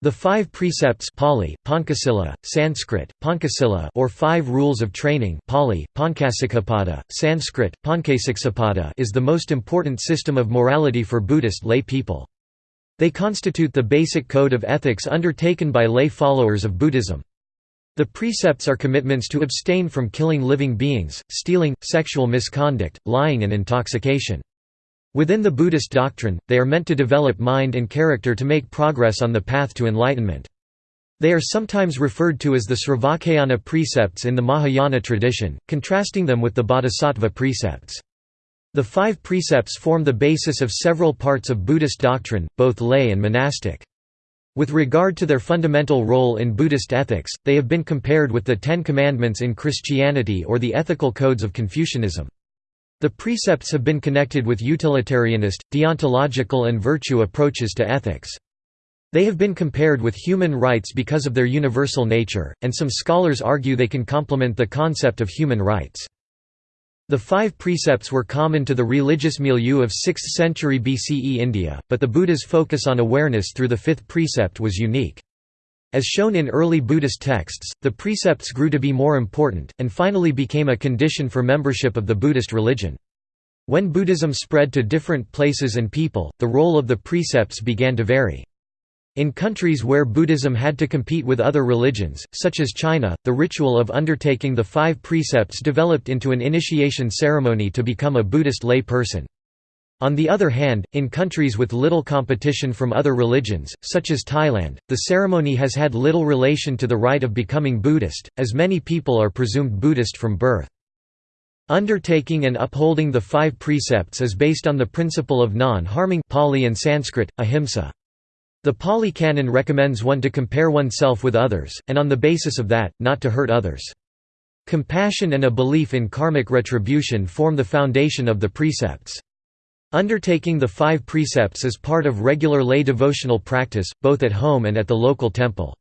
The five precepts Pali, Pancasila, Sanskrit, Pancasila or five rules of training Pali, Pancasikkhapada, Sanskrit, Pancasikkhapada is the most important system of morality for Buddhist lay people. They constitute the basic code of ethics undertaken by lay followers of Buddhism. The precepts are commitments to abstain from killing living beings, stealing, sexual misconduct, lying and intoxication. Within the Buddhist doctrine, they are meant to develop mind and character to make progress on the path to enlightenment. They are sometimes referred to as the Sravakayana precepts in the Mahayana tradition, contrasting them with the Bodhisattva precepts. The five precepts form the basis of several parts of Buddhist doctrine, both lay and monastic. With regard to their fundamental role in Buddhist ethics, they have been compared with the Ten Commandments in Christianity or the ethical codes of Confucianism. The precepts have been connected with utilitarianist, deontological and virtue approaches to ethics. They have been compared with human rights because of their universal nature, and some scholars argue they can complement the concept of human rights. The five precepts were common to the religious milieu of 6th century BCE India, but the Buddha's focus on awareness through the fifth precept was unique. As shown in early Buddhist texts, the precepts grew to be more important, and finally became a condition for membership of the Buddhist religion. When Buddhism spread to different places and people, the role of the precepts began to vary. In countries where Buddhism had to compete with other religions, such as China, the ritual of undertaking the five precepts developed into an initiation ceremony to become a Buddhist lay person. On the other hand, in countries with little competition from other religions, such as Thailand, the ceremony has had little relation to the rite of becoming Buddhist, as many people are presumed Buddhist from birth. Undertaking and upholding the five precepts is based on the principle of non-harming Pali and Sanskrit, ahimsa. The Pali Canon recommends one to compare oneself with others, and on the basis of that, not to hurt others. Compassion and a belief in karmic retribution form the foundation of the precepts. Undertaking the five precepts is part of regular lay devotional practice, both at home and at the local temple.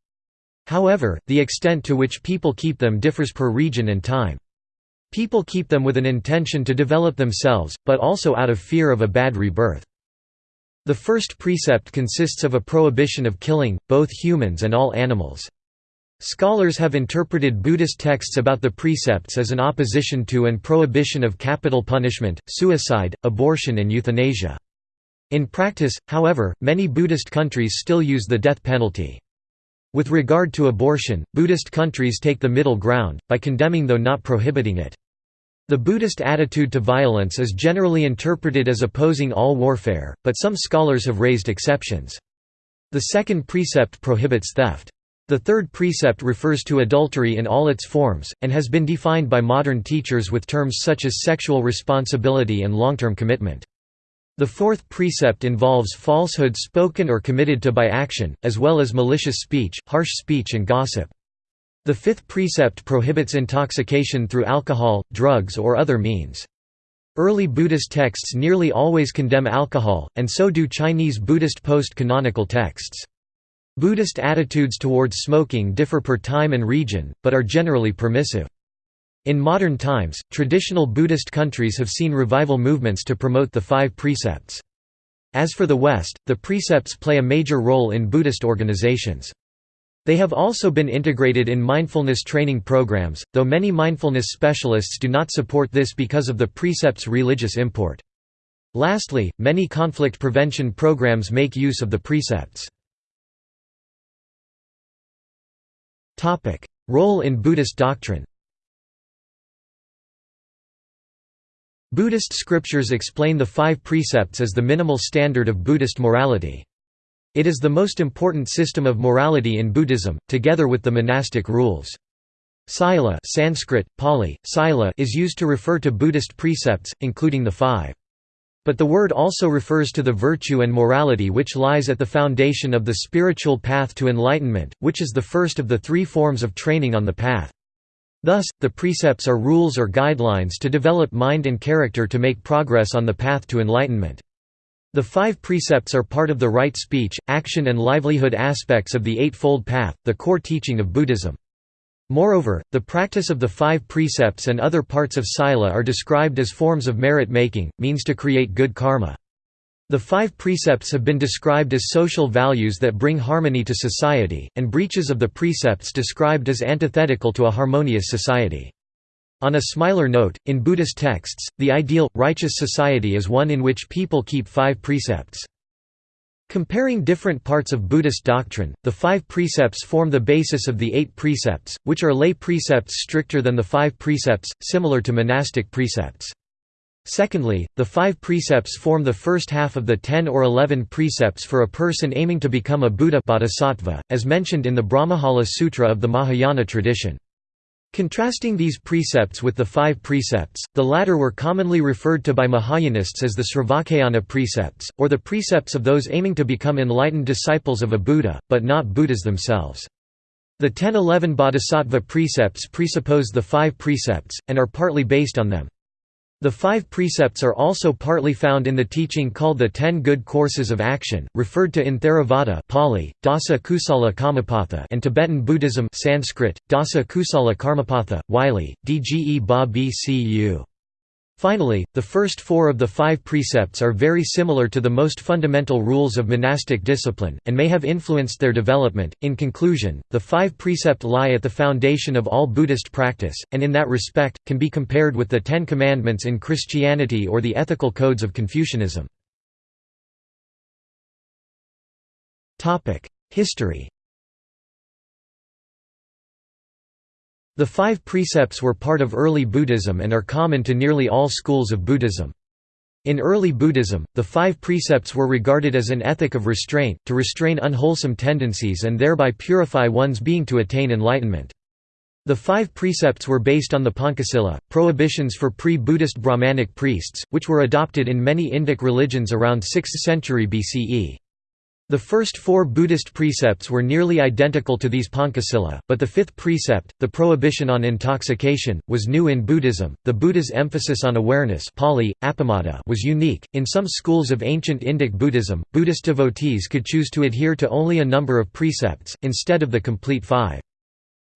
However, the extent to which people keep them differs per region and time. People keep them with an intention to develop themselves, but also out of fear of a bad rebirth. The first precept consists of a prohibition of killing, both humans and all animals. Scholars have interpreted Buddhist texts about the precepts as an opposition to and prohibition of capital punishment, suicide, abortion and euthanasia. In practice, however, many Buddhist countries still use the death penalty. With regard to abortion, Buddhist countries take the middle ground, by condemning though not prohibiting it. The Buddhist attitude to violence is generally interpreted as opposing all warfare, but some scholars have raised exceptions. The second precept prohibits theft. The third precept refers to adultery in all its forms, and has been defined by modern teachers with terms such as sexual responsibility and long-term commitment. The fourth precept involves falsehood spoken or committed to by action, as well as malicious speech, harsh speech and gossip. The fifth precept prohibits intoxication through alcohol, drugs or other means. Early Buddhist texts nearly always condemn alcohol, and so do Chinese Buddhist post-canonical texts. Buddhist attitudes towards smoking differ per time and region, but are generally permissive. In modern times, traditional Buddhist countries have seen revival movements to promote the five precepts. As for the West, the precepts play a major role in Buddhist organizations. They have also been integrated in mindfulness training programs, though many mindfulness specialists do not support this because of the precepts' religious import. Lastly, many conflict prevention programs make use of the precepts. Topic: Role in Buddhist doctrine. Buddhist scriptures explain the five precepts as the minimal standard of Buddhist morality. It is the most important system of morality in Buddhism, together with the monastic rules. Sila Sanskrit, Pali, Sila is used to refer to Buddhist precepts, including the five. But the word also refers to the virtue and morality which lies at the foundation of the spiritual path to enlightenment, which is the first of the three forms of training on the path. Thus, the precepts are rules or guidelines to develop mind and character to make progress on the path to enlightenment. The five precepts are part of the right speech, action and livelihood aspects of the Eightfold Path, the core teaching of Buddhism. Moreover, the practice of the five precepts and other parts of sila are described as forms of merit-making, means to create good karma. The five precepts have been described as social values that bring harmony to society, and breaches of the precepts described as antithetical to a harmonious society. On a smiler note, in Buddhist texts, the ideal, righteous society is one in which people keep five precepts. Comparing different parts of Buddhist doctrine, the five precepts form the basis of the eight precepts, which are lay precepts stricter than the five precepts, similar to monastic precepts. Secondly, the five precepts form the first half of the ten or eleven precepts for a person aiming to become a Buddha bodhisattva, as mentioned in the Brahmajala Sutra of the Mahayana tradition. Contrasting these precepts with the five precepts, the latter were commonly referred to by Mahayanists as the Sravakayana precepts, or the precepts of those aiming to become enlightened disciples of a Buddha, but not Buddhas themselves. The 10-11 bodhisattva precepts presuppose the five precepts, and are partly based on them. The five precepts are also partly found in the teaching called the Ten Good Courses of Action, referred to in Theravada Pali, Dasa Kusala Kammapatha and Tibetan Buddhism Sanskrit, Dasa Kusala Karmapatha, Wylie, Dge Ba Bcu. Finally, the first four of the five precepts are very similar to the most fundamental rules of monastic discipline, and may have influenced their development. In conclusion, the five precept lie at the foundation of all Buddhist practice, and in that respect, can be compared with the Ten Commandments in Christianity or the ethical codes of Confucianism. History The five precepts were part of early Buddhism and are common to nearly all schools of Buddhism. In early Buddhism, the five precepts were regarded as an ethic of restraint, to restrain unwholesome tendencies and thereby purify one's being to attain enlightenment. The five precepts were based on the Pancasila, prohibitions for pre-Buddhist Brahmanic priests, which were adopted in many Indic religions around 6th century BCE. The first four Buddhist precepts were nearly identical to these Pancasila, but the fifth precept, the prohibition on intoxication, was new in Buddhism. The Buddha's emphasis on awareness Pali, was unique. In some schools of ancient Indic Buddhism, Buddhist devotees could choose to adhere to only a number of precepts, instead of the complete five.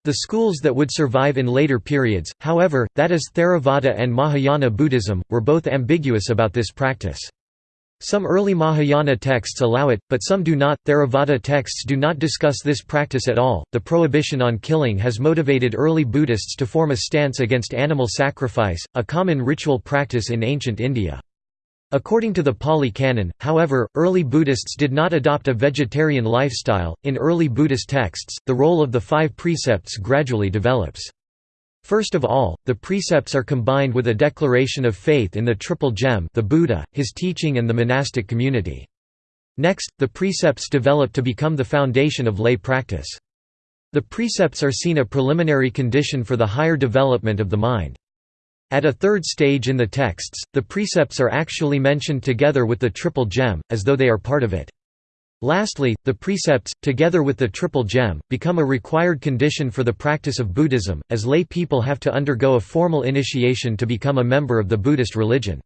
The schools that would survive in later periods, however, that is Theravada and Mahayana Buddhism, were both ambiguous about this practice. Some early Mahayana texts allow it, but some do not. Theravada texts do not discuss this practice at all. The prohibition on killing has motivated early Buddhists to form a stance against animal sacrifice, a common ritual practice in ancient India. According to the Pali Canon, however, early Buddhists did not adopt a vegetarian lifestyle. In early Buddhist texts, the role of the five precepts gradually develops. First of all, the precepts are combined with a declaration of faith in the Triple Gem the Buddha, his teaching and the monastic community. Next, the precepts develop to become the foundation of lay practice. The precepts are seen a preliminary condition for the higher development of the mind. At a third stage in the texts, the precepts are actually mentioned together with the Triple Gem, as though they are part of it. Lastly, the precepts, together with the Triple Gem, become a required condition for the practice of Buddhism, as lay people have to undergo a formal initiation to become a member of the Buddhist religion.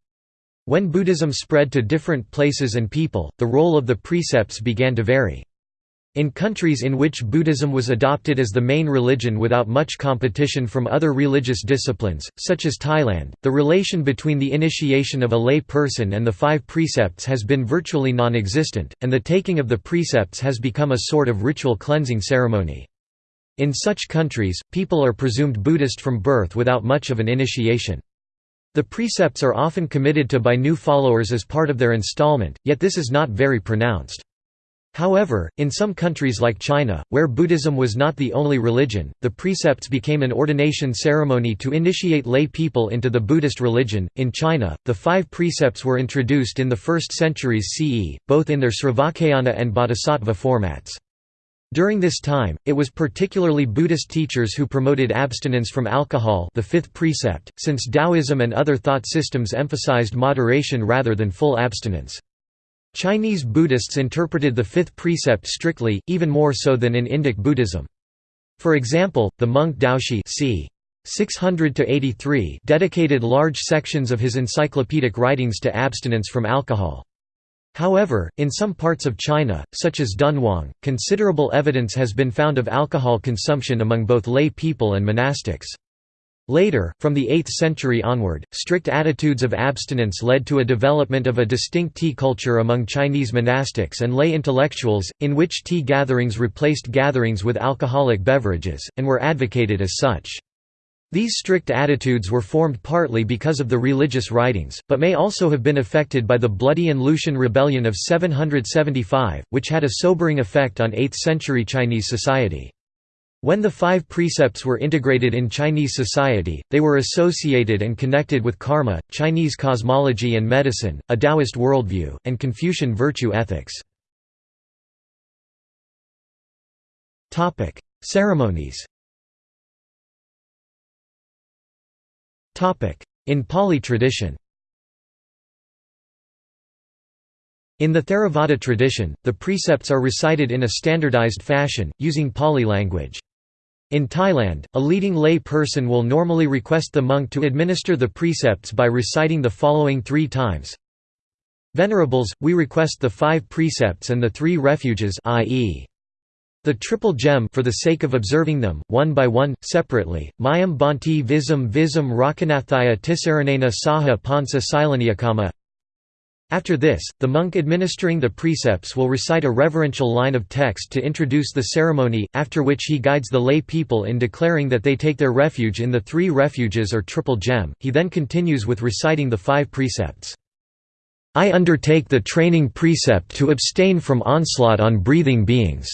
When Buddhism spread to different places and people, the role of the precepts began to vary. In countries in which Buddhism was adopted as the main religion without much competition from other religious disciplines, such as Thailand, the relation between the initiation of a lay person and the five precepts has been virtually non-existent, and the taking of the precepts has become a sort of ritual cleansing ceremony. In such countries, people are presumed Buddhist from birth without much of an initiation. The precepts are often committed to by new followers as part of their installment, yet this is not very pronounced. However, in some countries like China, where Buddhism was not the only religion, the precepts became an ordination ceremony to initiate lay people into the Buddhist religion. In China, the five precepts were introduced in the first centuries CE, both in their Sravakayana and Bodhisattva formats. During this time, it was particularly Buddhist teachers who promoted abstinence from alcohol the fifth precept, since Taoism and other thought systems emphasized moderation rather than full abstinence. Chinese Buddhists interpreted the fifth precept strictly, even more so than in Indic Buddhism. For example, the monk Daoshi c. 600 dedicated large sections of his encyclopedic writings to abstinence from alcohol. However, in some parts of China, such as Dunhuang, considerable evidence has been found of alcohol consumption among both lay people and monastics. Later, from the 8th century onward, strict attitudes of abstinence led to a development of a distinct tea culture among Chinese monastics and lay intellectuals, in which tea gatherings replaced gatherings with alcoholic beverages, and were advocated as such. These strict attitudes were formed partly because of the religious writings, but may also have been affected by the Bloody An Lushan Rebellion of 775, which had a sobering effect on 8th-century Chinese society. When the five precepts were integrated in Chinese society, they were associated and connected with karma, Chinese cosmology and medicine, a Taoist worldview, and Confucian virtue ethics. Ceremonies In Pali tradition In the Theravada tradition, the precepts are recited in a standardized fashion, using Pali language. In Thailand, a leading lay person will normally request the monk to administer the precepts by reciting the following three times. Venerables, we request the five precepts and the three refuges i.e. The triple gem for the sake of observing them, one by one, separately, Mayam Bhanti Visam Visam Rakanathaya Tisaranena Saha Pansa Silaniakama after this, the monk administering the precepts will recite a reverential line of text to introduce the ceremony, after which he guides the lay people in declaring that they take their refuge in the three refuges or triple gem. He then continues with reciting the five precepts. I undertake the training precept to abstain from onslaught on breathing beings.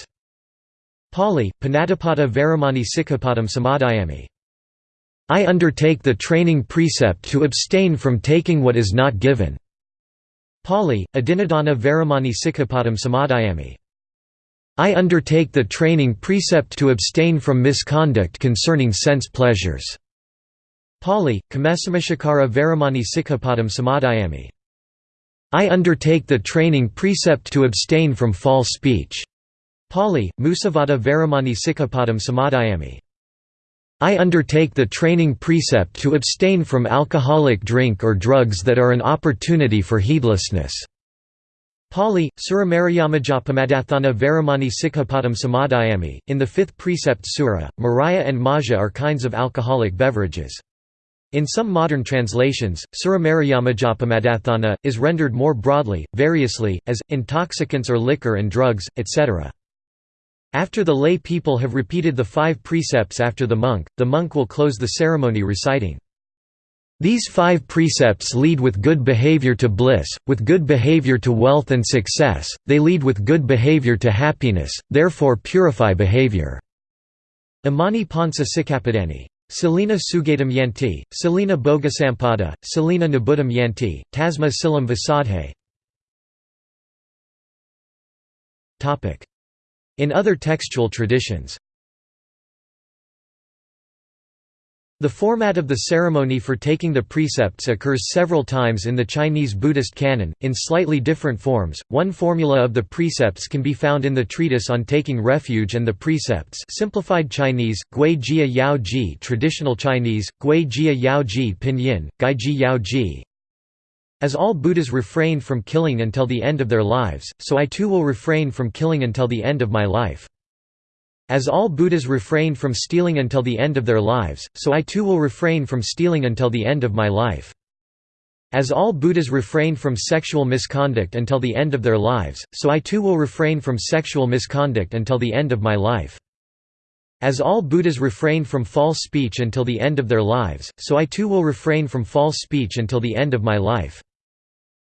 Pali, Panatipata Veramani Sikkhapadam Samadhayami. I undertake the training precept to abstain from taking what is not given. Pali, Adinadana Veramani Sikkhapadam Samadhayami. I undertake the training precept to abstain from misconduct concerning sense pleasures. Pali, Kamesamashakara Veramani Sikkhapadam Samadhayami. I undertake the training precept to abstain from false speech. Pali, Musavada Varamani Sikkhapadam Samadhayami. I undertake the training precept to abstain from alcoholic drink or drugs that are an opportunity for heedlessness. Pali, Suramariyamajapamadathana Veramani Sikkhapadam Samadhayami. In the fifth precept Sura, Maraya and Maja are kinds of alcoholic beverages. In some modern translations, Suramariyamajapamadathana, is rendered more broadly, variously, as, intoxicants or liquor and drugs, etc. After the lay people have repeated the five precepts after the monk, the monk will close the ceremony reciting, these five precepts lead with good behavior to bliss, with good behavior to wealth and success, they lead with good behavior to happiness, therefore purify behavior." Imani Pansa Sikkapadani. Selina Sugatam Yanti, Salina Bogasampada, Selina Nabudam Yanti, Tasma Silam Vasadhe in other textual traditions The format of the ceremony for taking the precepts occurs several times in the Chinese Buddhist canon, in slightly different forms. One formula of the precepts can be found in the treatise on taking refuge and the precepts simplified Chinese, Gui Jia Yao Ji traditional Chinese, Gui Jia Yao Ji pinyin, Gai Ji Yao Ji, as all Buddhas refrained from killing until the end of their lives, so I too will refrain from killing until the end of my life. As all Buddhas refrained from stealing until the end of their lives, so I too will refrain from stealing until the end of my life. As all Buddhas refrained from sexual misconduct until the end of their lives, so I too will refrain from sexual misconduct until the end of my life. As all Buddhas refrained from false speech until the end of their lives, so I too will refrain from false speech until the end of my life.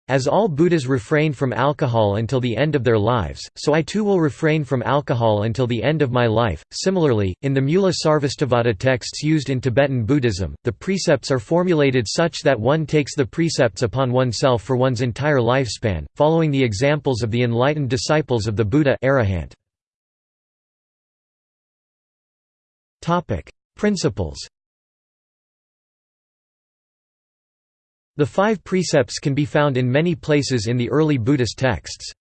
As all Buddhas refrain from alcohol until the end of their lives, so I too will refrain from alcohol until the end of my life. Similarly, in the Mula Sarvastivada texts used in Tibetan Buddhism, the precepts are formulated such that one takes the precepts upon oneself for one's entire lifespan, following the examples of the enlightened disciples of the Buddha. Principles The five precepts can be found in many places in the early Buddhist texts.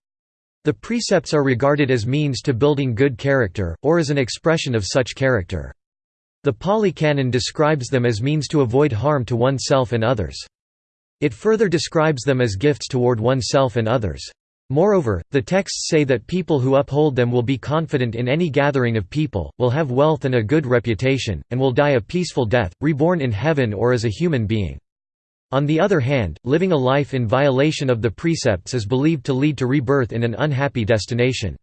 The precepts are regarded as means to building good character, or as an expression of such character. The Pali Canon describes them as means to avoid harm to oneself and others. It further describes them as gifts toward oneself and others. Moreover, the texts say that people who uphold them will be confident in any gathering of people, will have wealth and a good reputation, and will die a peaceful death, reborn in heaven or as a human being. On the other hand, living a life in violation of the precepts is believed to lead to rebirth in an unhappy destination.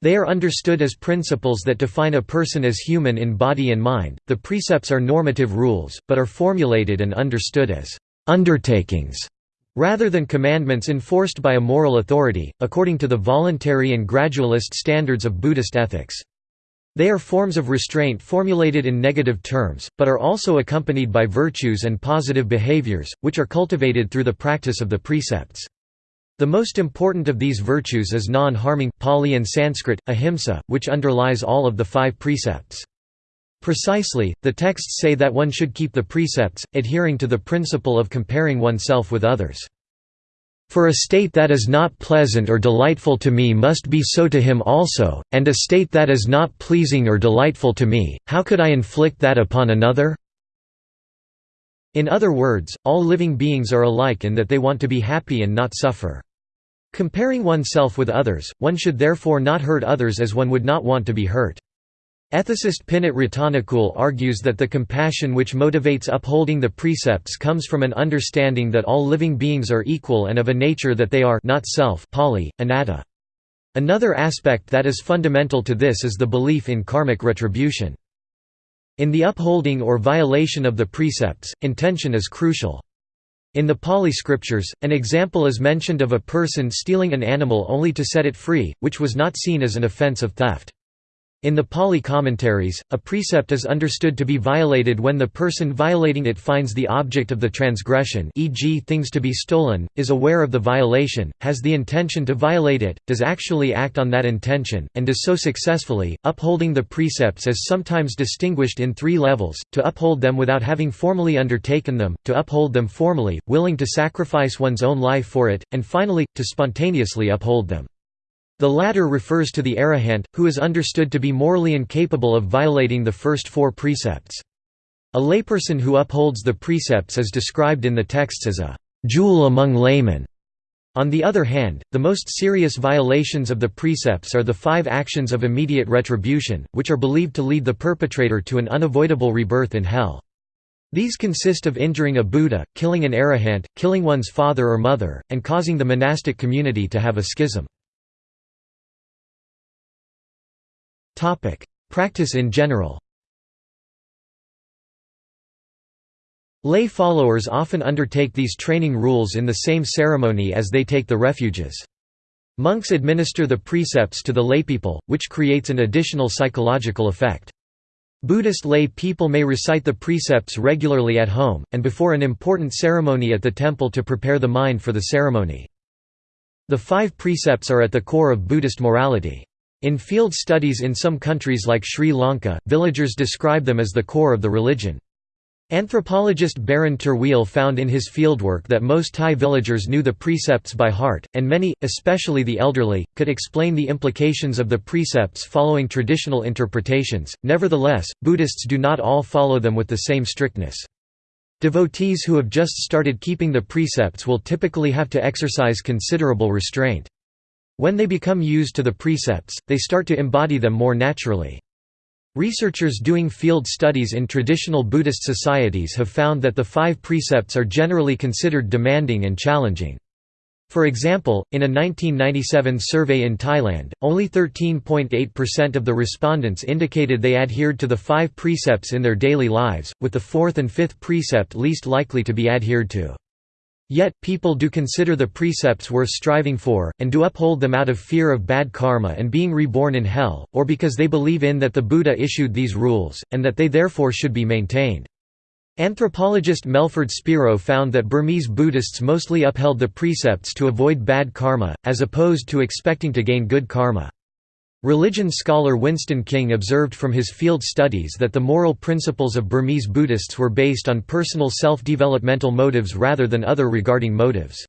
They are understood as principles that define a person as human in body and mind. The precepts are normative rules, but are formulated and understood as undertakings Rather than commandments enforced by a moral authority, according to the voluntary and gradualist standards of Buddhist ethics. They are forms of restraint formulated in negative terms, but are also accompanied by virtues and positive behaviors, which are cultivated through the practice of the precepts. The most important of these virtues is non-harming Pali and Sanskrit, ahimsa, which underlies all of the five precepts. Precisely, the texts say that one should keep the precepts, adhering to the principle of comparing oneself with others. For a state that is not pleasant or delightful to me must be so to him also, and a state that is not pleasing or delightful to me, how could I inflict that upon another? In other words, all living beings are alike in that they want to be happy and not suffer. Comparing oneself with others, one should therefore not hurt others as one would not want to be hurt. Ethicist Pinit Ratanakul argues that the compassion which motivates upholding the precepts comes from an understanding that all living beings are equal and of a nature that they are not self Pali, anatta. Another aspect that is fundamental to this is the belief in karmic retribution. In the upholding or violation of the precepts, intention is crucial. In the Pali scriptures, an example is mentioned of a person stealing an animal only to set it free, which was not seen as an offense of theft. In the Pali commentaries, a precept is understood to be violated when the person violating it finds the object of the transgression e.g. things to be stolen, is aware of the violation, has the intention to violate it, does actually act on that intention, and does so successfully. Upholding the precepts is sometimes distinguished in three levels, to uphold them without having formally undertaken them, to uphold them formally, willing to sacrifice one's own life for it, and finally, to spontaneously uphold them. The latter refers to the arahant, who is understood to be morally incapable of violating the first four precepts. A layperson who upholds the precepts is described in the texts as a jewel among laymen. On the other hand, the most serious violations of the precepts are the five actions of immediate retribution, which are believed to lead the perpetrator to an unavoidable rebirth in hell. These consist of injuring a Buddha, killing an arahant, killing one's father or mother, and causing the monastic community to have a schism. Topic: Practice in general. Lay followers often undertake these training rules in the same ceremony as they take the refuges. Monks administer the precepts to the laypeople, which creates an additional psychological effect. Buddhist lay people may recite the precepts regularly at home, and before an important ceremony at the temple to prepare the mind for the ceremony. The five precepts are at the core of Buddhist morality. In field studies in some countries like Sri Lanka, villagers describe them as the core of the religion. Anthropologist Barend Terwiel found in his fieldwork that most Thai villagers knew the precepts by heart, and many, especially the elderly, could explain the implications of the precepts following traditional interpretations. Nevertheless, Buddhists do not all follow them with the same strictness. Devotees who have just started keeping the precepts will typically have to exercise considerable restraint. When they become used to the precepts, they start to embody them more naturally. Researchers doing field studies in traditional Buddhist societies have found that the five precepts are generally considered demanding and challenging. For example, in a 1997 survey in Thailand, only 13.8% of the respondents indicated they adhered to the five precepts in their daily lives, with the fourth and fifth precept least likely to be adhered to. Yet, people do consider the precepts worth striving for, and do uphold them out of fear of bad karma and being reborn in hell, or because they believe in that the Buddha issued these rules, and that they therefore should be maintained. Anthropologist Melford Spiro found that Burmese Buddhists mostly upheld the precepts to avoid bad karma, as opposed to expecting to gain good karma. Religion scholar Winston King observed from his field studies that the moral principles of Burmese Buddhists were based on personal self-developmental motives rather than other regarding motives.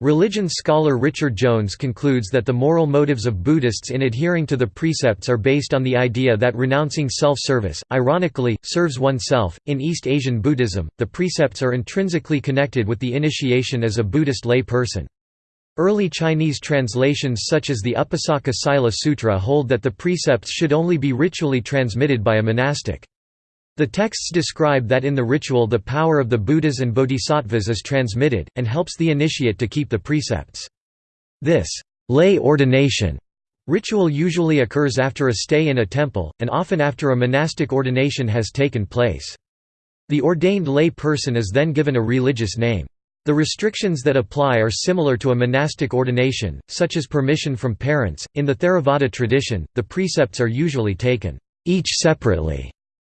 Religion scholar Richard Jones concludes that the moral motives of Buddhists in adhering to the precepts are based on the idea that renouncing self-service, ironically, serves oneself. In East Asian Buddhism, the precepts are intrinsically connected with the initiation as a Buddhist lay person. Early Chinese translations such as the Upasaka Sila Sutra hold that the precepts should only be ritually transmitted by a monastic. The texts describe that in the ritual the power of the Buddhas and Bodhisattvas is transmitted, and helps the initiate to keep the precepts. This lay ordination ritual usually occurs after a stay in a temple, and often after a monastic ordination has taken place. The ordained lay person is then given a religious name. The restrictions that apply are similar to a monastic ordination, such as permission from parents. In the Theravada tradition, the precepts are usually taken each separately.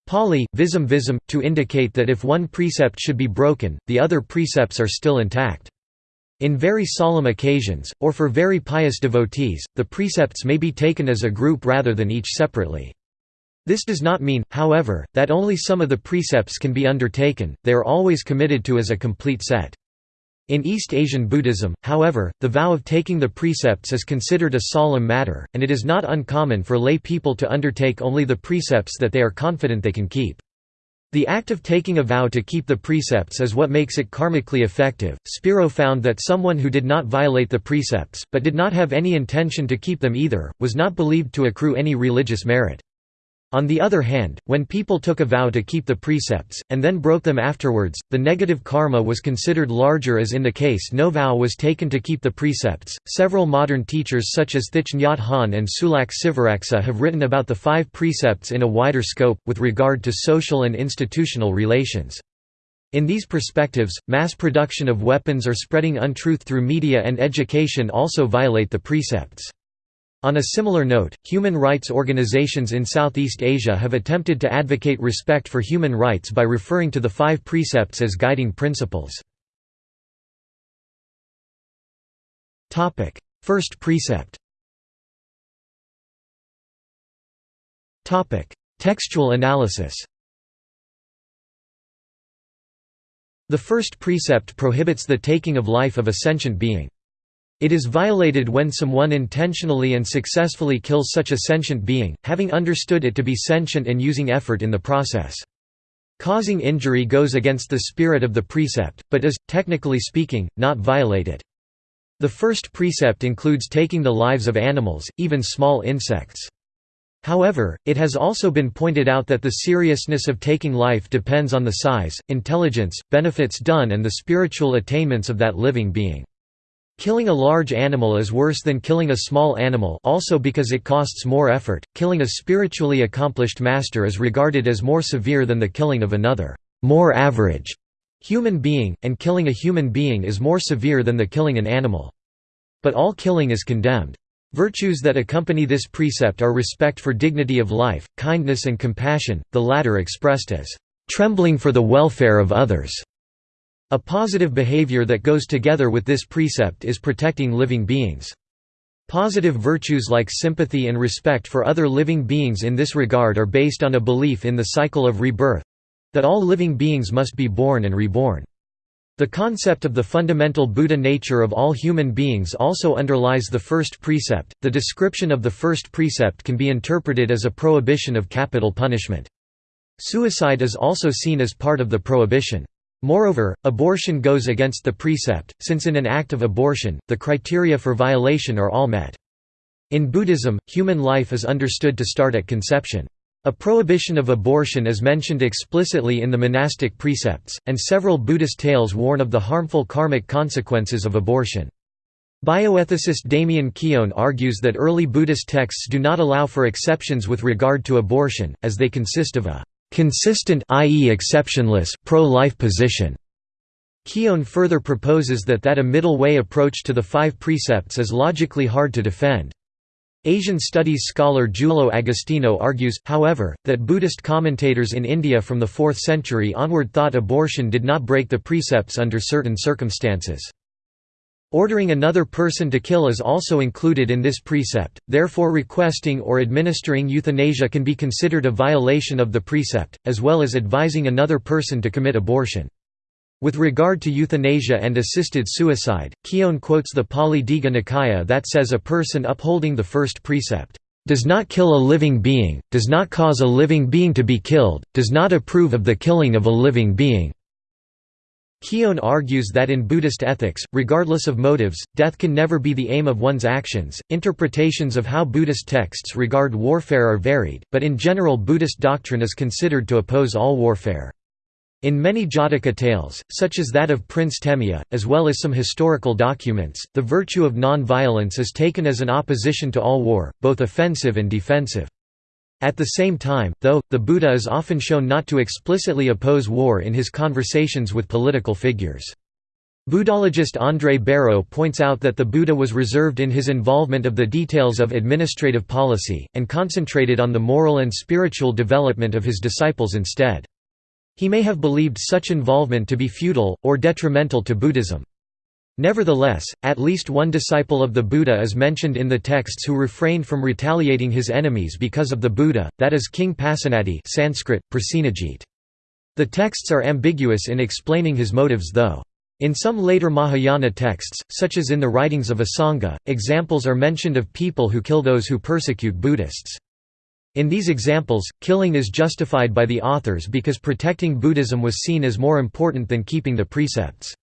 Pali, visam visam, to indicate that if one precept should be broken, the other precepts are still intact. In very solemn occasions, or for very pious devotees, the precepts may be taken as a group rather than each separately. This does not mean, however, that only some of the precepts can be undertaken, they are always committed to as a complete set. In East Asian Buddhism, however, the vow of taking the precepts is considered a solemn matter, and it is not uncommon for lay people to undertake only the precepts that they are confident they can keep. The act of taking a vow to keep the precepts is what makes it karmically effective. Spiro found that someone who did not violate the precepts, but did not have any intention to keep them either, was not believed to accrue any religious merit. On the other hand, when people took a vow to keep the precepts, and then broke them afterwards, the negative karma was considered larger as in the case no vow was taken to keep the precepts. Several modern teachers such as Thich Nhat Hanh and Sulak Sivaraksa have written about the five precepts in a wider scope, with regard to social and institutional relations. In these perspectives, mass production of weapons or spreading untruth through media and education also violate the precepts. On a similar note, human rights organizations in Southeast Asia have attempted to advocate respect for human rights by referring to the five precepts as guiding principles. First precept Textual analysis The first precept prohibits the taking of life of a sentient being. It is violated when someone intentionally and successfully kills such a sentient being, having understood it to be sentient and using effort in the process. Causing injury goes against the spirit of the precept, but is, technically speaking, not violated. The first precept includes taking the lives of animals, even small insects. However, it has also been pointed out that the seriousness of taking life depends on the size, intelligence, benefits done and the spiritual attainments of that living being. Killing a large animal is worse than killing a small animal also because it costs more effort. Killing a spiritually accomplished master is regarded as more severe than the killing of another, more average human being, and killing a human being is more severe than the killing an animal. But all killing is condemned. Virtues that accompany this precept are respect for dignity of life, kindness and compassion, the latter expressed as trembling for the welfare of others. A positive behavior that goes together with this precept is protecting living beings. Positive virtues like sympathy and respect for other living beings in this regard are based on a belief in the cycle of rebirth—that all living beings must be born and reborn. The concept of the fundamental Buddha nature of all human beings also underlies the first precept. The description of the first precept can be interpreted as a prohibition of capital punishment. Suicide is also seen as part of the prohibition. Moreover, abortion goes against the precept, since in an act of abortion, the criteria for violation are all met. In Buddhism, human life is understood to start at conception. A prohibition of abortion is mentioned explicitly in the monastic precepts, and several Buddhist tales warn of the harmful karmic consequences of abortion. Bioethicist Damien Keown argues that early Buddhist texts do not allow for exceptions with regard to abortion, as they consist of a consistent i.e. exceptionless pro-life position. Keown further proposes that that a middle way approach to the five precepts is logically hard to defend. Asian studies scholar Giulio Agostini argues, however, that Buddhist commentators in India from the 4th century onward thought abortion did not break the precepts under certain circumstances. Ordering another person to kill is also included in this precept, therefore requesting or administering euthanasia can be considered a violation of the precept, as well as advising another person to commit abortion. With regard to euthanasia and assisted suicide, Keown quotes the Pali Digha Nikaya that says a person upholding the first precept, "...does not kill a living being, does not cause a living being to be killed, does not approve of the killing of a living being." Keown argues that in Buddhist ethics, regardless of motives, death can never be the aim of one's actions. Interpretations of how Buddhist texts regard warfare are varied, but in general, Buddhist doctrine is considered to oppose all warfare. In many Jataka tales, such as that of Prince Temya, as well as some historical documents, the virtue of non-violence is taken as an opposition to all war, both offensive and defensive. At the same time, though, the Buddha is often shown not to explicitly oppose war in his conversations with political figures. Buddhologist André Bareau points out that the Buddha was reserved in his involvement of the details of administrative policy, and concentrated on the moral and spiritual development of his disciples instead. He may have believed such involvement to be futile, or detrimental to Buddhism. Nevertheless, at least one disciple of the Buddha is mentioned in the texts who refrained from retaliating his enemies because of the Buddha, that is King Pasenadi Sanskrit, Prasenajit. The texts are ambiguous in explaining his motives though. In some later Mahayana texts, such as in the writings of Asanga, examples are mentioned of people who kill those who persecute Buddhists. In these examples, killing is justified by the authors because protecting Buddhism was seen as more important than keeping the precepts.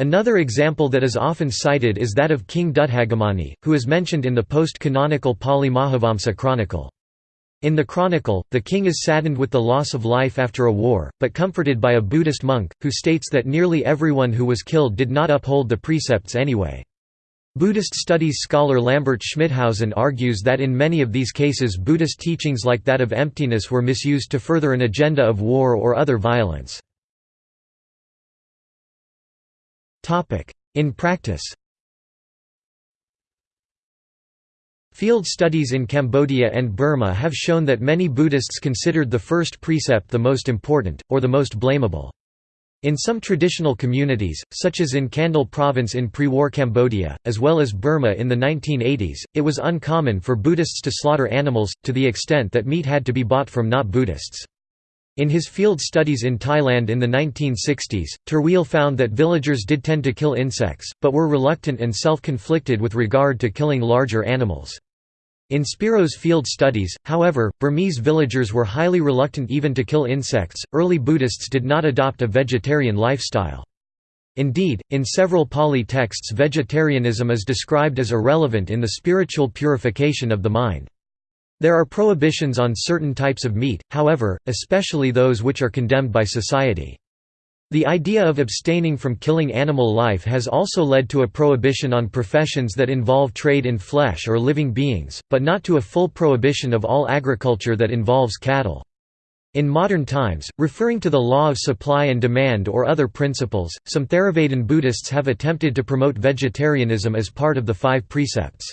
Another example that is often cited is that of King Dutthagamani, who is mentioned in the post-canonical Pali Mahavamsa chronicle. In the chronicle, the king is saddened with the loss of life after a war, but comforted by a Buddhist monk, who states that nearly everyone who was killed did not uphold the precepts anyway. Buddhist studies scholar Lambert Schmithausen argues that in many of these cases Buddhist teachings like that of emptiness were misused to further an agenda of war or other violence. In practice Field studies in Cambodia and Burma have shown that many Buddhists considered the first precept the most important, or the most blamable. In some traditional communities, such as in Kandal province in pre-war Cambodia, as well as Burma in the 1980s, it was uncommon for Buddhists to slaughter animals, to the extent that meat had to be bought from not Buddhists. In his field studies in Thailand in the 1960s, Terwiel found that villagers did tend to kill insects, but were reluctant and self-conflicted with regard to killing larger animals. In Spiro's field studies, however, Burmese villagers were highly reluctant even to kill insects. Early Buddhists did not adopt a vegetarian lifestyle. Indeed, in several Pali texts vegetarianism is described as irrelevant in the spiritual purification of the mind. There are prohibitions on certain types of meat, however, especially those which are condemned by society. The idea of abstaining from killing animal life has also led to a prohibition on professions that involve trade in flesh or living beings, but not to a full prohibition of all agriculture that involves cattle. In modern times, referring to the law of supply and demand or other principles, some Theravadan Buddhists have attempted to promote vegetarianism as part of the five precepts.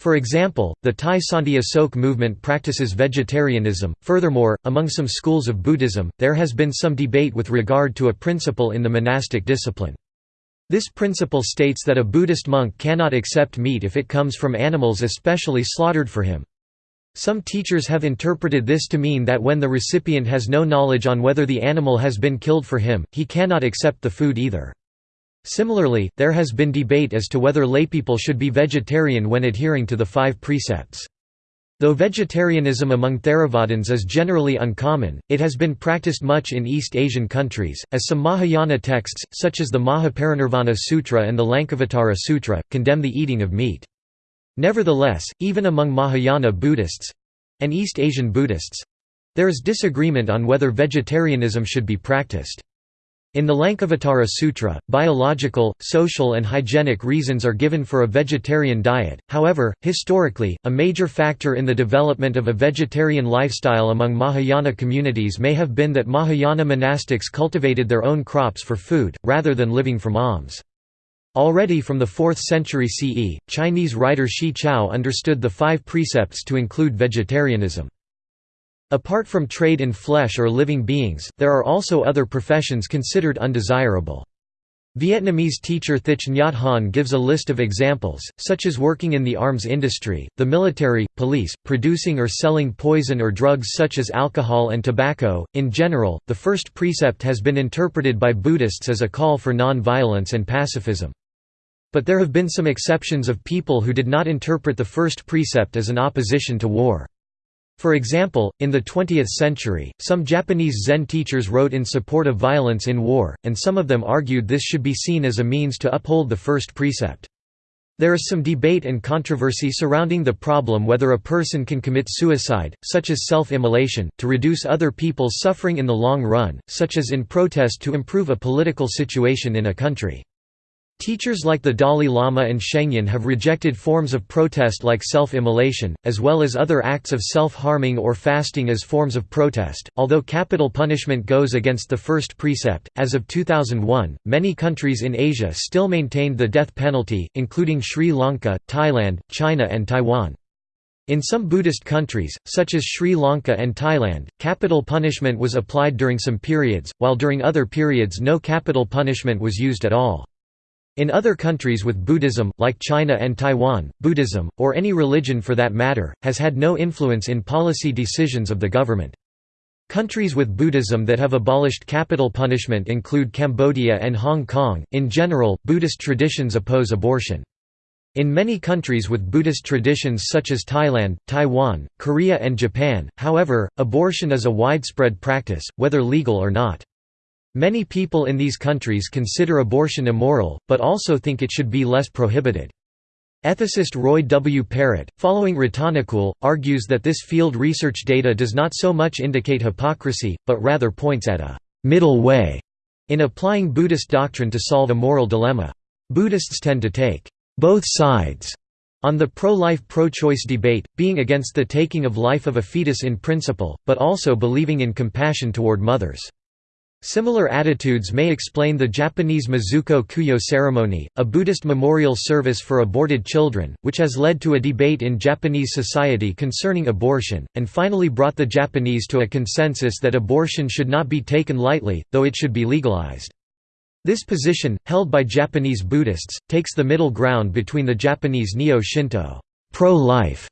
For example, the Thai Santi Asoke movement practices vegetarianism. Furthermore, among some schools of Buddhism, there has been some debate with regard to a principle in the monastic discipline. This principle states that a Buddhist monk cannot accept meat if it comes from animals especially slaughtered for him. Some teachers have interpreted this to mean that when the recipient has no knowledge on whether the animal has been killed for him, he cannot accept the food either. Similarly, there has been debate as to whether laypeople should be vegetarian when adhering to the five precepts. Though vegetarianism among Theravadins is generally uncommon, it has been practiced much in East Asian countries, as some Mahayana texts, such as the Mahaparinirvana Sutra and the Lankavatara Sutra, condemn the eating of meat. Nevertheless, even among Mahayana Buddhists—and East Asian Buddhists—there is disagreement on whether vegetarianism should be practiced. In the Lankavatara Sutra, biological, social and hygienic reasons are given for a vegetarian diet, however, historically, a major factor in the development of a vegetarian lifestyle among Mahayana communities may have been that Mahayana monastics cultivated their own crops for food, rather than living from alms. Already from the 4th century CE, Chinese writer Xi Chao understood the five precepts to include vegetarianism. Apart from trade in flesh or living beings, there are also other professions considered undesirable. Vietnamese teacher Thich Nhat Hanh gives a list of examples, such as working in the arms industry, the military, police, producing or selling poison or drugs such as alcohol and tobacco. In general, the first precept has been interpreted by Buddhists as a call for non-violence and pacifism. But there have been some exceptions of people who did not interpret the first precept as an opposition to war. For example, in the 20th century, some Japanese Zen teachers wrote in support of violence in war, and some of them argued this should be seen as a means to uphold the first precept. There is some debate and controversy surrounding the problem whether a person can commit suicide, such as self-immolation, to reduce other people's suffering in the long run, such as in protest to improve a political situation in a country. Teachers like the Dalai Lama and Shengyan have rejected forms of protest like self-immolation, as well as other acts of self-harming or fasting as forms of protest. Although capital punishment goes against the first precept, as of 2001, many countries in Asia still maintained the death penalty, including Sri Lanka, Thailand, China and Taiwan. In some Buddhist countries, such as Sri Lanka and Thailand, capital punishment was applied during some periods, while during other periods no capital punishment was used at all. In other countries with Buddhism, like China and Taiwan, Buddhism, or any religion for that matter, has had no influence in policy decisions of the government. Countries with Buddhism that have abolished capital punishment include Cambodia and Hong Kong. In general, Buddhist traditions oppose abortion. In many countries with Buddhist traditions such as Thailand, Taiwan, Korea and Japan, however, abortion is a widespread practice, whether legal or not. Many people in these countries consider abortion immoral, but also think it should be less prohibited. Ethicist Roy W. Perrett, following Ratanakul, argues that this field research data does not so much indicate hypocrisy, but rather points at a «middle way» in applying Buddhist doctrine to solve a moral dilemma. Buddhists tend to take «both sides» on the pro-life pro-choice debate, being against the taking of life of a fetus in principle, but also believing in compassion toward mothers. Similar attitudes may explain the Japanese Mizuko Kuyo ceremony, a Buddhist memorial service for aborted children, which has led to a debate in Japanese society concerning abortion, and finally brought the Japanese to a consensus that abortion should not be taken lightly, though it should be legalized. This position, held by Japanese Buddhists, takes the middle ground between the Japanese Neo-Shinto pro-life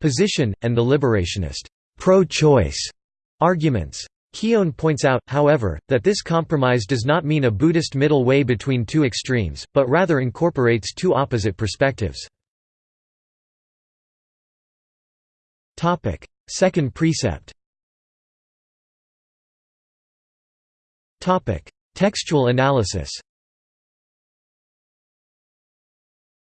position, and the liberationist pro-choice arguments. Keown points out, however, that this compromise does not mean a Buddhist middle way between two extremes, but rather incorporates two opposite perspectives. Second precept. Textual analysis.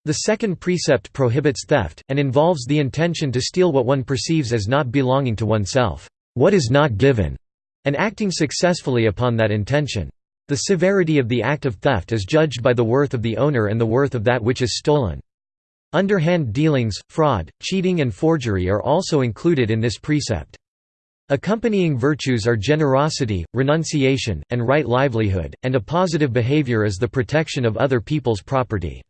The second precept prohibits theft, and involves the intention to steal what one perceives as not belonging to oneself. What is not given and acting successfully upon that intention. The severity of the act of theft is judged by the worth of the owner and the worth of that which is stolen. Underhand dealings, fraud, cheating and forgery are also included in this precept. Accompanying virtues are generosity, renunciation, and right livelihood, and a positive behavior is the protection of other people's property.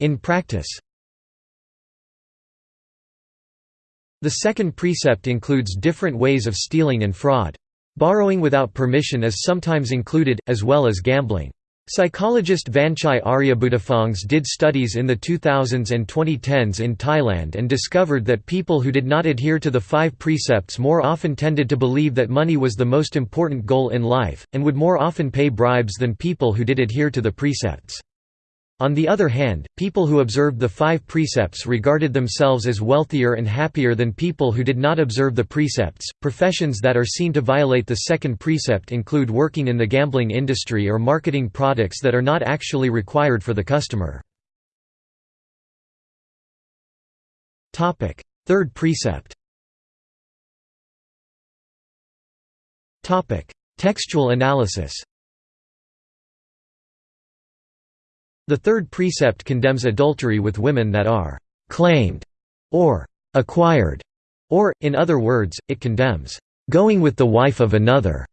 In practice The second precept includes different ways of stealing and fraud. Borrowing without permission is sometimes included, as well as gambling. Psychologist Vanchai Ariyabuddhiphongs did studies in the 2000s and 2010s in Thailand and discovered that people who did not adhere to the five precepts more often tended to believe that money was the most important goal in life, and would more often pay bribes than people who did adhere to the precepts. On the other hand, people who observed the five precepts regarded themselves as wealthier and happier than people who did not observe the precepts. Professions that are seen to violate the second precept include working in the gambling industry or marketing products that are not actually required for the customer. Topic: Third precept. Topic: Textual analysis. The third precept condemns adultery with women that are «claimed» or «acquired», or, in other words, it condemns «going with the wife of another».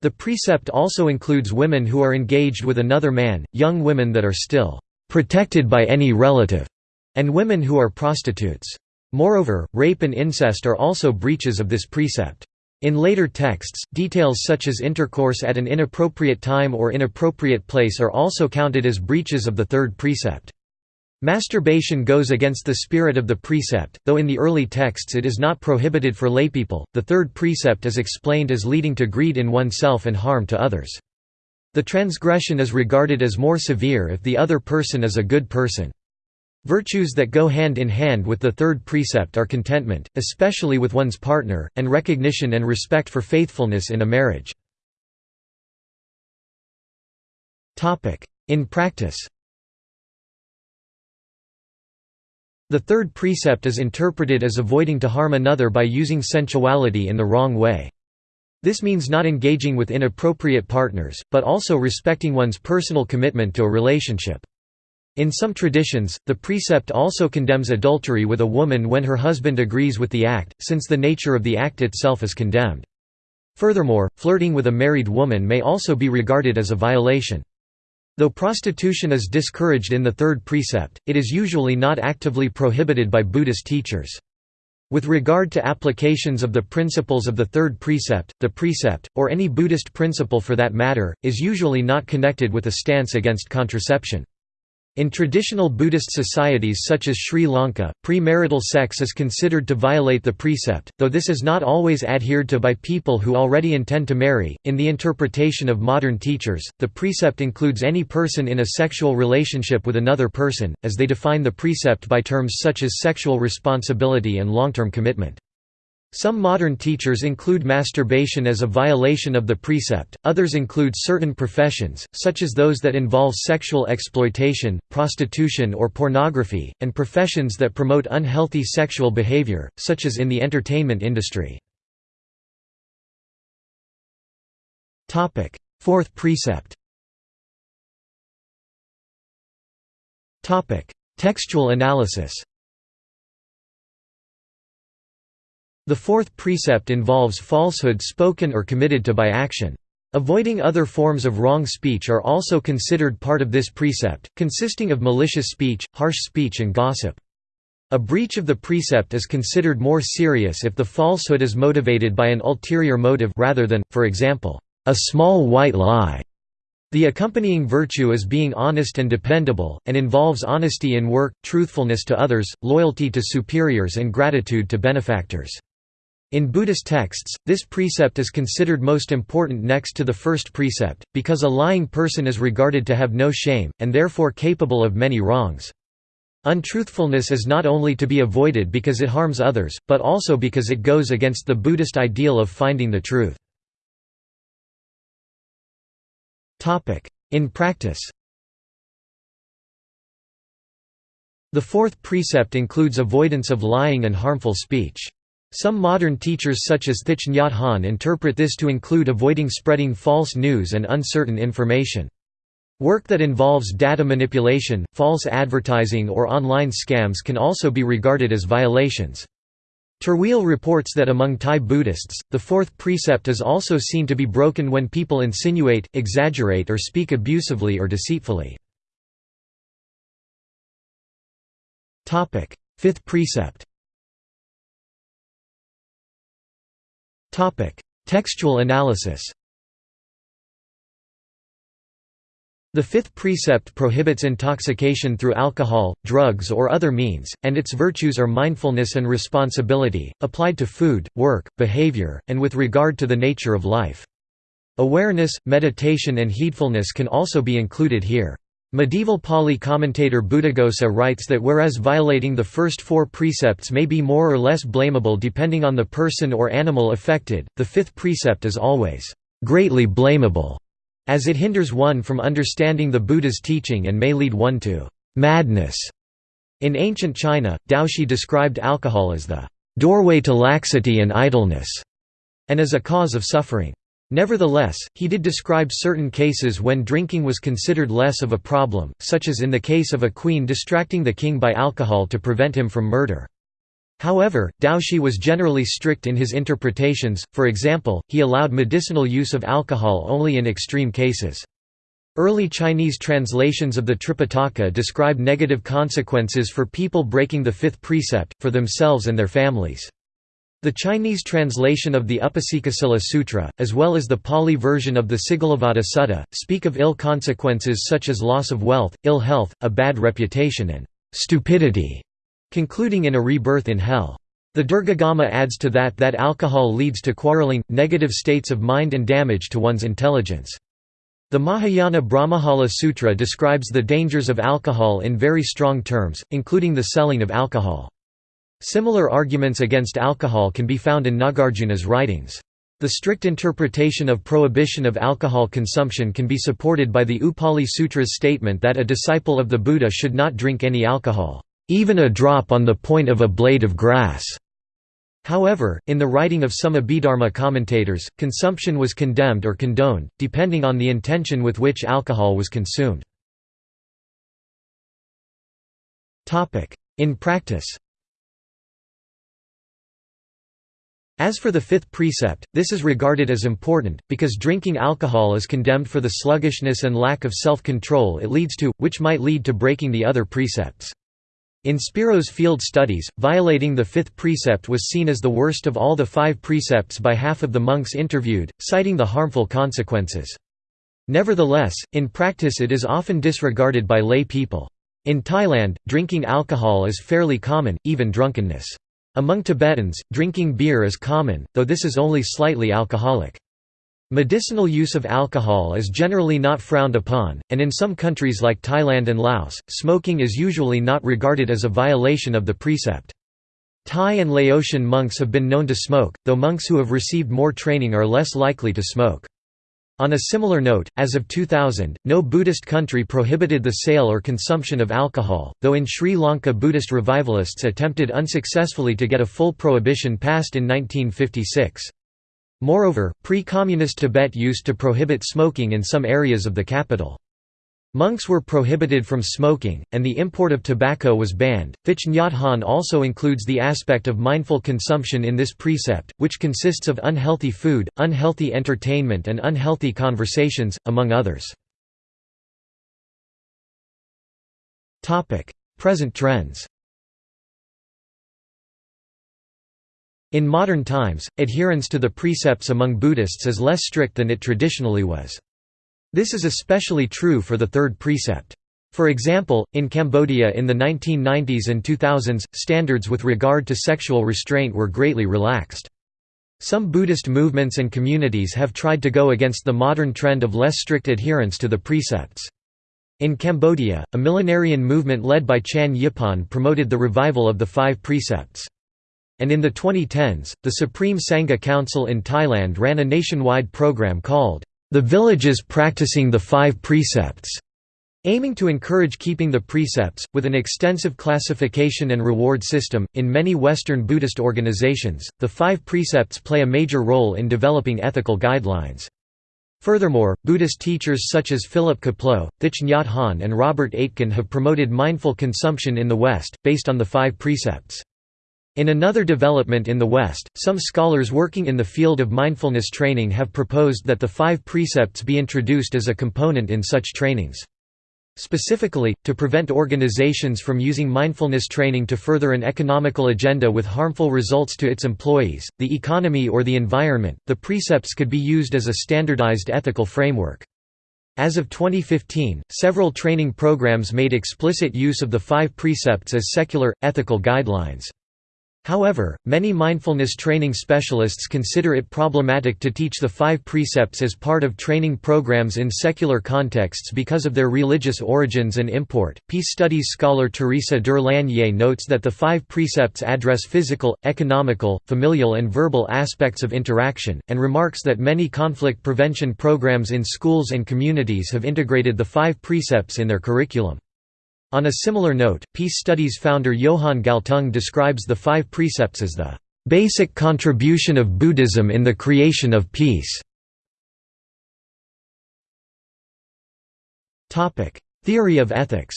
The precept also includes women who are engaged with another man, young women that are still «protected by any relative», and women who are prostitutes. Moreover, rape and incest are also breaches of this precept. In later texts, details such as intercourse at an inappropriate time or inappropriate place are also counted as breaches of the third precept. Masturbation goes against the spirit of the precept, though in the early texts it is not prohibited for laypeople. The third precept is explained as leading to greed in oneself and harm to others. The transgression is regarded as more severe if the other person is a good person. Virtues that go hand in hand with the third precept are contentment, especially with one's partner, and recognition and respect for faithfulness in a marriage. In practice The third precept is interpreted as avoiding to harm another by using sensuality in the wrong way. This means not engaging with inappropriate partners, but also respecting one's personal commitment to a relationship. In some traditions, the precept also condemns adultery with a woman when her husband agrees with the act, since the nature of the act itself is condemned. Furthermore, flirting with a married woman may also be regarded as a violation. Though prostitution is discouraged in the third precept, it is usually not actively prohibited by Buddhist teachers. With regard to applications of the principles of the third precept, the precept, or any Buddhist principle for that matter, is usually not connected with a stance against contraception. In traditional Buddhist societies such as Sri Lanka, premarital sex is considered to violate the precept, though this is not always adhered to by people who already intend to marry. In the interpretation of modern teachers, the precept includes any person in a sexual relationship with another person, as they define the precept by terms such as sexual responsibility and long-term commitment. Some modern teachers include masturbation as a violation of the precept, others include certain professions, such as those that involve sexual exploitation, prostitution or pornography, and professions that promote unhealthy sexual behavior, such as in the entertainment industry. Fourth precept. Textual analysis The fourth precept involves falsehood spoken or committed to by action. Avoiding other forms of wrong speech are also considered part of this precept, consisting of malicious speech, harsh speech and gossip. A breach of the precept is considered more serious if the falsehood is motivated by an ulterior motive rather than, for example, a small white lie. The accompanying virtue is being honest and dependable, and involves honesty in work, truthfulness to others, loyalty to superiors and gratitude to benefactors. In Buddhist texts, this precept is considered most important next to the first precept, because a lying person is regarded to have no shame, and therefore capable of many wrongs. Untruthfulness is not only to be avoided because it harms others, but also because it goes against the Buddhist ideal of finding the truth. In practice The fourth precept includes avoidance of lying and harmful speech. Some modern teachers such as Thich Nhat Hanh interpret this to include avoiding spreading false news and uncertain information. Work that involves data manipulation, false advertising or online scams can also be regarded as violations. Terwiel reports that among Thai Buddhists, the fourth precept is also seen to be broken when people insinuate, exaggerate or speak abusively or deceitfully. Fifth precept Textual analysis The fifth precept prohibits intoxication through alcohol, drugs or other means, and its virtues are mindfulness and responsibility, applied to food, work, behavior, and with regard to the nature of life. Awareness, meditation and heedfulness can also be included here. Medieval Pali commentator Buddhaghosa writes that whereas violating the first four precepts may be more or less blamable depending on the person or animal affected, the fifth precept is always greatly blamable, as it hinders one from understanding the Buddha's teaching and may lead one to madness. In ancient China, Daoxi described alcohol as the doorway to laxity and idleness, and as a cause of suffering. Nevertheless, he did describe certain cases when drinking was considered less of a problem, such as in the case of a queen distracting the king by alcohol to prevent him from murder. However, Daoxi was generally strict in his interpretations, for example, he allowed medicinal use of alcohol only in extreme cases. Early Chinese translations of the Tripitaka describe negative consequences for people breaking the fifth precept, for themselves and their families. The Chinese translation of the Upasakasila Sutra, as well as the Pali version of the Sigalovada Sutta, speak of ill consequences such as loss of wealth, ill health, a bad reputation and stupidity, concluding in a rebirth in hell. The Dirgha Agama adds to that that alcohol leads to quarreling, negative states of mind and damage to one's intelligence. The Mahayana Brahmajala Sutra describes the dangers of alcohol in very strong terms, including the selling of alcohol. Similar arguments against alcohol can be found in Nagarjuna's writings. The strict interpretation of prohibition of alcohol consumption can be supported by the Upali Sutra's statement that a disciple of the Buddha should not drink any alcohol, even a drop on the point of a blade of grass. However, in the writing of some Abhidharma commentators, consumption was condemned or condoned, depending on the intention with which alcohol was consumed. In practice As for the fifth precept, this is regarded as important, because drinking alcohol is condemned for the sluggishness and lack of self-control it leads to, which might lead to breaking the other precepts. In Spiro's field studies, violating the fifth precept was seen as the worst of all the five precepts by half of the monks interviewed, citing the harmful consequences. Nevertheless, in practice it is often disregarded by lay people. In Thailand, drinking alcohol is fairly common, even drunkenness. Among Tibetans, drinking beer is common, though this is only slightly alcoholic. Medicinal use of alcohol is generally not frowned upon, and in some countries like Thailand and Laos, smoking is usually not regarded as a violation of the precept. Thai and Laotian monks have been known to smoke, though monks who have received more training are less likely to smoke. On a similar note, as of 2000, no Buddhist country prohibited the sale or consumption of alcohol, though in Sri Lanka Buddhist revivalists attempted unsuccessfully to get a full prohibition passed in 1956. Moreover, pre-communist Tibet used to prohibit smoking in some areas of the capital. Monks were prohibited from smoking, and the import of tobacco was banned. Thich also includes the aspect of mindful consumption in this precept, which consists of unhealthy food, unhealthy entertainment, and unhealthy conversations, among others. Present trends In modern times, adherence to the precepts among Buddhists is less strict than it traditionally was. This is especially true for the third precept. For example, in Cambodia in the 1990s and 2000s, standards with regard to sexual restraint were greatly relaxed. Some Buddhist movements and communities have tried to go against the modern trend of less strict adherence to the precepts. In Cambodia, a millenarian movement led by Chan Yipan promoted the revival of the five precepts. And in the 2010s, the Supreme Sangha Council in Thailand ran a nationwide program called, The Villages Practicing the Five Precepts, aiming to encourage keeping the precepts, with an extensive classification and reward system. In many Western Buddhist organizations, the five precepts play a major role in developing ethical guidelines. Furthermore, Buddhist teachers such as Philip Kapleau, Thich Nhat Hanh, and Robert Aitken have promoted mindful consumption in the West, based on the five precepts. In another development in the West, some scholars working in the field of mindfulness training have proposed that the five precepts be introduced as a component in such trainings. Specifically, to prevent organizations from using mindfulness training to further an economical agenda with harmful results to its employees, the economy or the environment, the precepts could be used as a standardized ethical framework. As of 2015, several training programs made explicit use of the five precepts as secular, ethical guidelines. However, many mindfulness training specialists consider it problematic to teach the five precepts as part of training programs in secular contexts because of their religious origins and import. Peace studies scholar Teresa der notes that the five precepts address physical, economical, familial, and verbal aspects of interaction, and remarks that many conflict prevention programs in schools and communities have integrated the five precepts in their curriculum. On a similar note, Peace Studies founder Johan Galtung describes the five precepts as the basic contribution of Buddhism in the creation of peace. Theory of ethics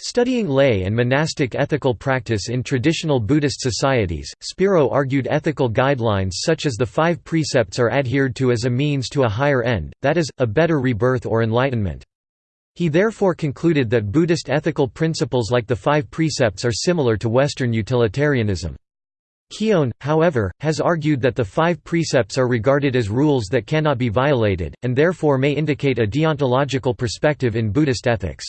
Studying lay and monastic ethical practice in traditional Buddhist societies, Spiro argued ethical guidelines such as the five precepts are adhered to as a means to a higher end, that is, a better rebirth or enlightenment. He therefore concluded that Buddhist ethical principles like the five precepts are similar to Western utilitarianism. Keown, however, has argued that the five precepts are regarded as rules that cannot be violated, and therefore may indicate a deontological perspective in Buddhist ethics.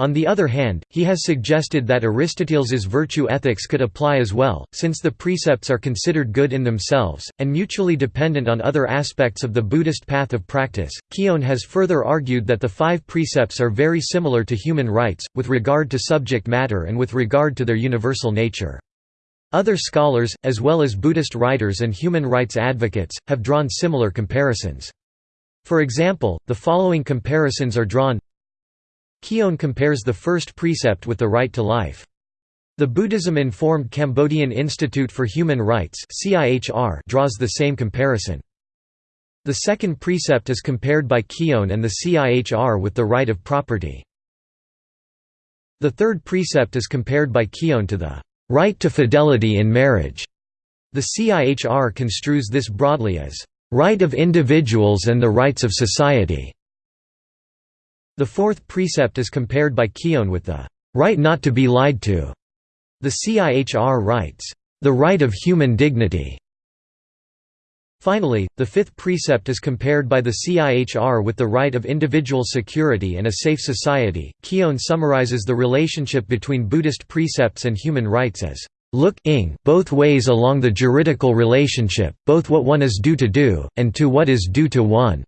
On the other hand, he has suggested that Aristoteles's virtue ethics could apply as well, since the precepts are considered good in themselves, and mutually dependent on other aspects of the Buddhist path of practice. Keown has further argued that the five precepts are very similar to human rights, with regard to subject matter and with regard to their universal nature. Other scholars, as well as Buddhist writers and human rights advocates, have drawn similar comparisons. For example, the following comparisons are drawn Keown compares the first precept with the right to life. The Buddhism-informed Cambodian Institute for Human Rights draws the same comparison. The second precept is compared by Keown and the CIHR with the right of property. The third precept is compared by Keown to the right to fidelity in marriage. The CIHR construes this broadly as right of individuals and the rights of society. The fourth precept is compared by Keown with the right not to be lied to. The CIHR writes, the right of human dignity. Finally, the fifth precept is compared by the CIHR with the right of individual security and a safe society. Keown summarizes the relationship between Buddhist precepts and human rights as look-ing both ways along the juridical relationship, both what one is due to do, and to what is due to one.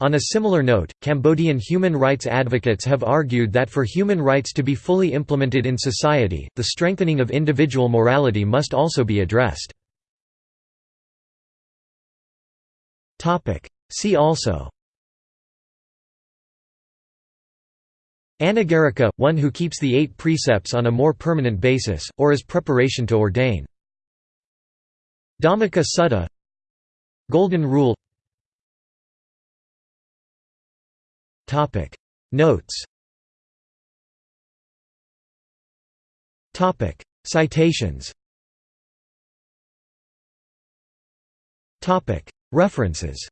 On a similar note, Cambodian human rights advocates have argued that for human rights to be fully implemented in society, the strengthening of individual morality must also be addressed. See also Anagarika, one who keeps the eight precepts on a more permanent basis, or as preparation to ordain. Dhammika Sutta Golden Rule Topic. Notes. Topic. Citations. Topic. References.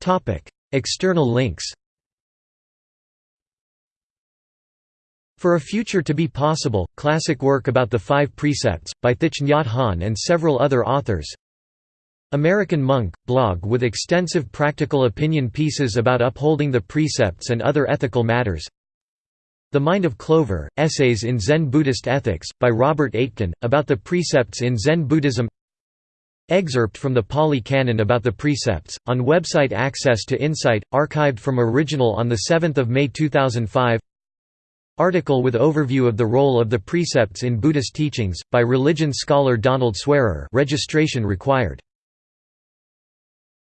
Topic. External links. For a Future to be Possible, classic work about the Five Precepts, by Thich Nhat Hanh and several other authors American Monk, blog with extensive practical opinion pieces about upholding the precepts and other ethical matters. The Mind of Clover, Essays in Zen Buddhist Ethics, by Robert Aitken, about the precepts in Zen Buddhism. Excerpt from the Pali Canon about the precepts, on website Access to Insight, archived from original on 7 May 2005 Article with overview of the role of the precepts in Buddhist teachings, by religion scholar Donald Swearer. Registration required